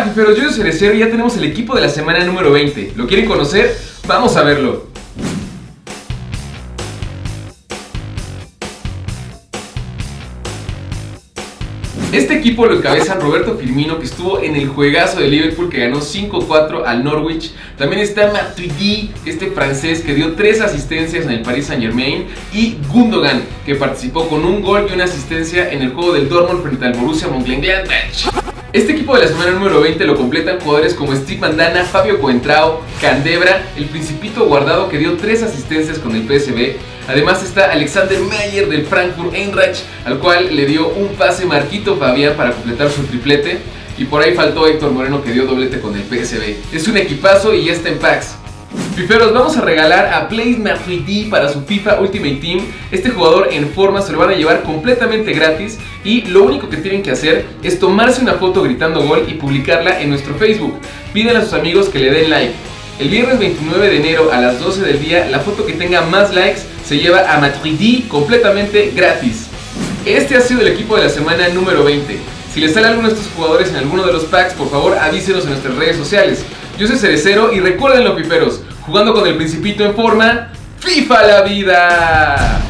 Hola fiferos, yo soy Cerecero y ya tenemos el equipo de la semana número 20. ¿Lo quieren conocer? Vamos a verlo. Este equipo lo encabezan Roberto Firmino, que estuvo en el juegazo de Liverpool, que ganó 5-4 al Norwich. También está Matuidi, este francés que dio 3 asistencias en el Paris Saint Germain. Y Gundogan, que participó con un gol y una asistencia en el juego del Dortmund frente al Borussia Mönchengladbach. Este equipo de la semana número 20 lo completan jugadores como Steve Mandana, Fabio Coentrao, Candebra, el Principito Guardado que dio 3 asistencias con el PSV. Además está Alexander Meyer del Frankfurt Eintracht, al cual le dio un pase Marquito Fabián para completar su triplete. Y por ahí faltó Héctor Moreno que dio doblete con el PSV. Es un equipazo y ya está en packs. Fiferos, vamos a regalar a Matuidi para su FIFA Ultimate Team. Este jugador en forma se lo van a llevar completamente gratis y lo único que tienen que hacer es tomarse una foto gritando gol y publicarla en nuestro Facebook. Pídenle a sus amigos que le den like. El viernes 29 de enero a las 12 del día, la foto que tenga más likes se lleva a Matuidi completamente gratis. Este ha sido el equipo de la semana número 20. Si les sale alguno de estos jugadores en alguno de los packs, por favor avísenos en nuestras redes sociales. Yo soy Cerecero y recuerden los piperos, jugando con el principito en forma, ¡FIFA la vida!